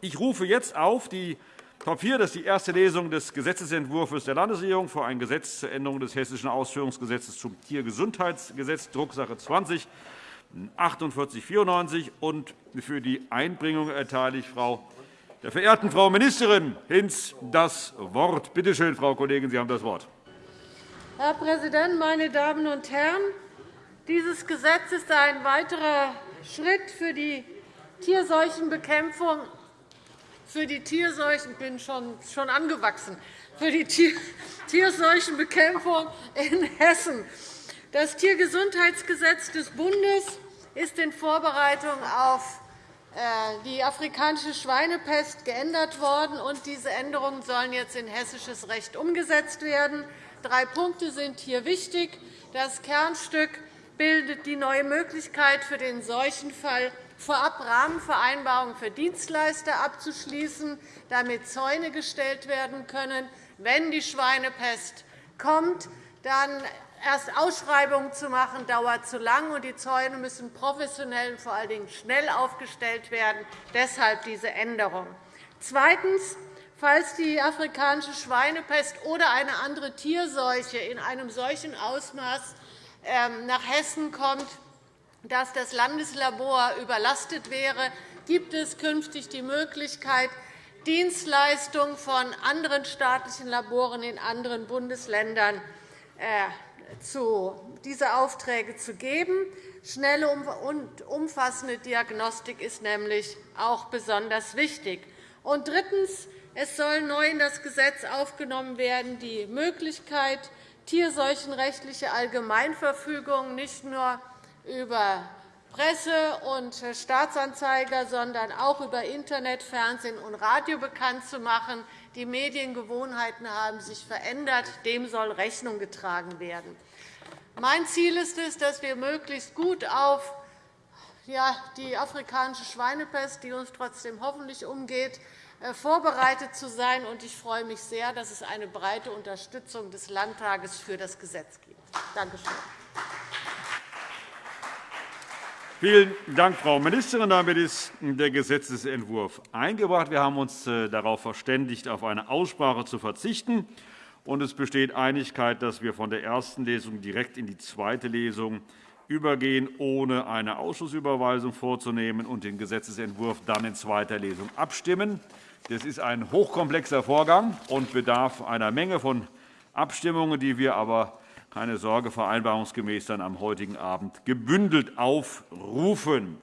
Ich rufe jetzt auf die Top 4, das ist die erste Lesung des Gesetzentwurfs der Landesregierung für ein Gesetz zur Änderung des Hessischen Ausführungsgesetzes zum Tiergesundheitsgesetz, Drucksache 20 4894. Und für die Einbringung erteile ich Frau der verehrten Frau Ministerin Hinz das Wort. Bitte schön, Frau Kollegin, Sie haben das Wort. Herr Präsident, meine Damen und Herren! Dieses Gesetz ist ein weiterer Schritt für die Tierseuchenbekämpfung für die Tierseuchen bin schon, schon angewachsen, für die Tierseuchenbekämpfung in Hessen. Das Tiergesundheitsgesetz des Bundes ist in Vorbereitung auf äh, die afrikanische Schweinepest geändert worden, und diese Änderungen sollen jetzt in hessisches Recht umgesetzt werden. Drei Punkte sind hier wichtig. Das Kernstück bildet die neue Möglichkeit für den Seuchenfall vorab Rahmenvereinbarungen für Dienstleister abzuschließen, damit Zäune gestellt werden können. Wenn die Schweinepest kommt, dann erst Ausschreibungen zu machen, dauert zu lang, und die Zäune müssen professionell und vor allen Dingen schnell aufgestellt werden. Deshalb diese Änderung. Zweitens. Falls die afrikanische Schweinepest oder eine andere Tierseuche in einem solchen Ausmaß ähm, nach Hessen kommt, dass das Landeslabor überlastet wäre, gibt es künftig die Möglichkeit, Dienstleistungen von anderen staatlichen Laboren in anderen Bundesländern äh, zu diese Aufträge zu geben. Schnelle und umfassende Diagnostik ist nämlich auch besonders wichtig. Und drittens. Es soll neu in das Gesetz aufgenommen werden die Möglichkeit, tierseuchenrechtliche Allgemeinverfügungen nicht nur über Presse und Staatsanzeiger, sondern auch über Internet, Fernsehen und Radio bekannt zu machen. Die Mediengewohnheiten haben sich verändert. Dem soll Rechnung getragen werden. Mein Ziel ist es, dass wir möglichst gut auf die afrikanische Schweinepest, die uns trotzdem hoffentlich umgeht, äh, vorbereitet zu sein. Ich freue mich sehr, dass es eine breite Unterstützung des Landtages für das Gesetz gibt. Danke schön. Vielen Dank, Frau Ministerin. Damit ist der Gesetzentwurf eingebracht. Wir haben uns äh, darauf verständigt, auf eine Aussprache zu verzichten. Und es besteht Einigkeit, dass wir von der ersten Lesung direkt in die zweite Lesung übergehen, ohne eine Ausschussüberweisung vorzunehmen und den Gesetzentwurf dann in zweiter Lesung abstimmen. Das ist ein hochkomplexer Vorgang und bedarf einer Menge von Abstimmungen, die wir aber keine Sorge, vereinbarungsgemäß dann am heutigen Abend gebündelt aufrufen.